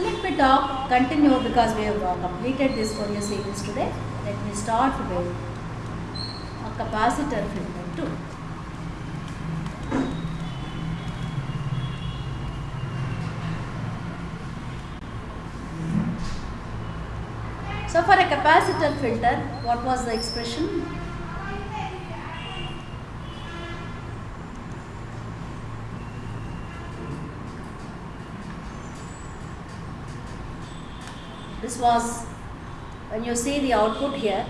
So let me talk, continue because we have uh, completed this for Fourier series today. Let me start with a capacitor filter too. So for a capacitor filter, what was the expression? This was when you see the output here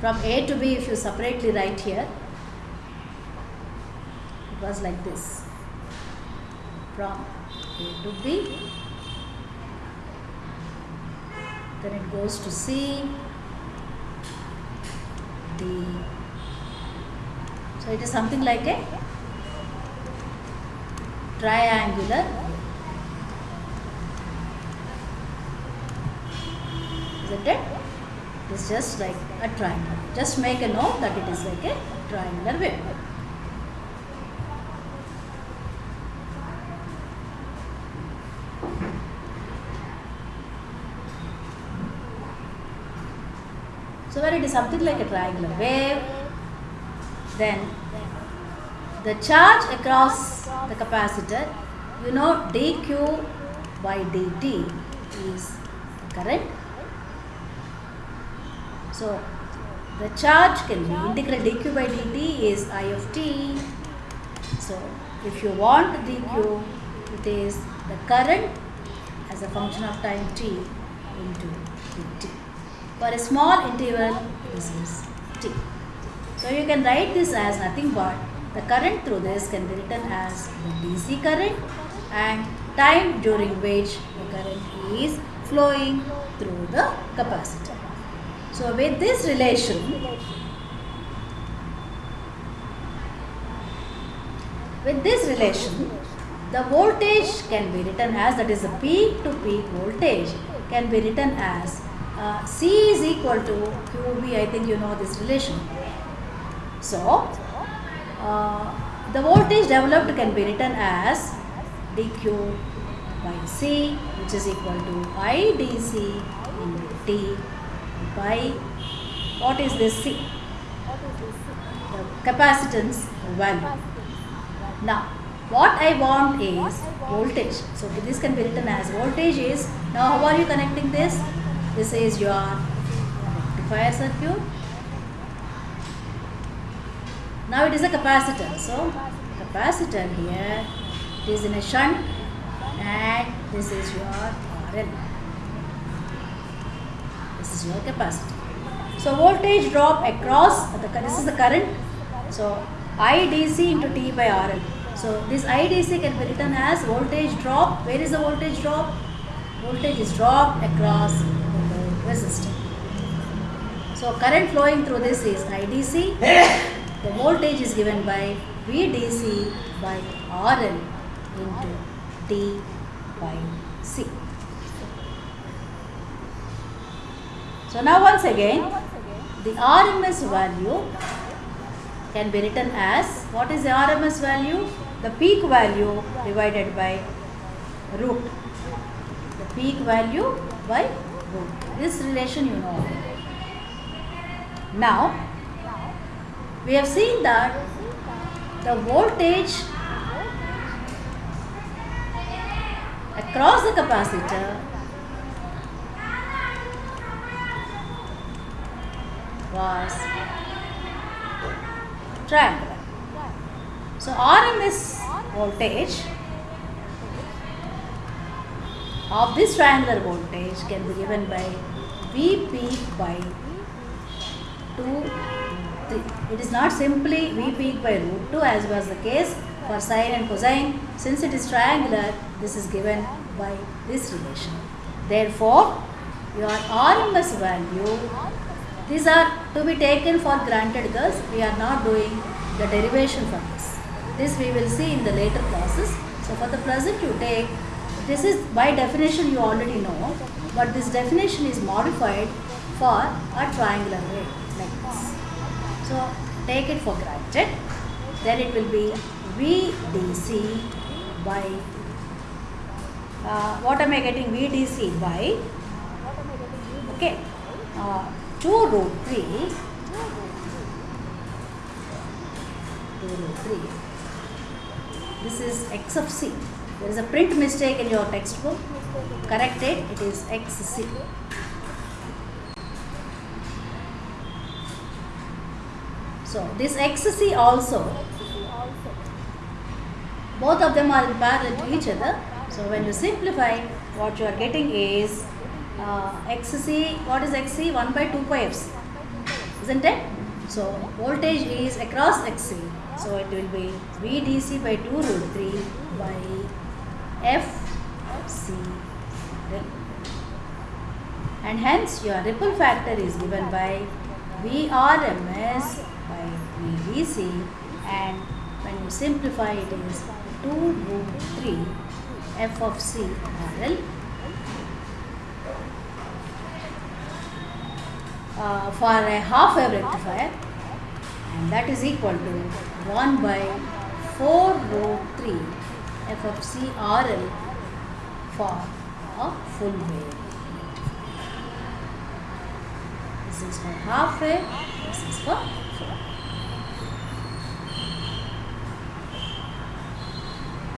from A to B if you separately write here it was like this. From A to B then it goes to C D. So it is something like a triangular isn't it? It is just like a triangle. Just make a note that it is like a triangular wave. So when it is something like a triangular wave, then the charge across the capacitor, you know dq by dt is current so the charge can be integral dq by dt is i of t. So if you want dq, it is the current as a function of time t into dt. For a small interval, this is t. So you can write this as nothing but the current through this can be written as the DC current and time during which the current is flowing through the capacitor. So with this relation, with this relation, the voltage can be written as that is the peak to peak voltage can be written as uh, C is equal to QV, I think you know this relation. So uh, the voltage developed can be written as dq by C which is equal to IDC into T by what is this C? The capacitance value. Now, what I want is voltage. So, this can be written as voltage is, now how are you connecting this? This is your rectifier circuit. Now, it is a capacitor. So, capacitor here, is in a shunt and this is your RL is your capacity. So voltage drop across the this is the current. So IDC into T by RL. So this IDC can be written as voltage drop. Where is the voltage drop? Voltage is dropped across the resistor. So current flowing through this is IDC. The voltage is given by VDC by RL into T by C. So now once again, the RMS value can be written as, what is the RMS value? The peak value divided by root. The peak value by root. This relation you know. Now, we have seen that the voltage across the capacitor was triangular. So RMS voltage of this triangular voltage can be given by V peak by 2 It is not simply V peak by root 2 as was the case for sine and cosine. Since it is triangular, this is given by this relation. Therefore, your RMS value these are to be taken for granted girls. We are not doing the derivation from this. This we will see in the later classes. So for the present you take, this is by definition you already know, but this definition is modified for a triangular way like this. So take it for granted. Then it will be VDC by uh, what am I getting VDC by okay uh, 2 root 3 2 root 3 this is x of c. There is a print mistake in your textbook. Correct it. It is xc so this xc also both of them are in parallel to each other. So when you simplify what you are getting is uh, xc what is xc 1 by 2 pi fc isn't it? So voltage is across xc so it will be vdc by 2 root 3 by fc and hence your ripple factor is given by vrms by vdc and when you simplify it is 2 root 3 f of c RL uh, for a half wave rectifier and that is equal to 1 by 4 root 3 f of c RL for a full wave. This is for half wave, this is for full.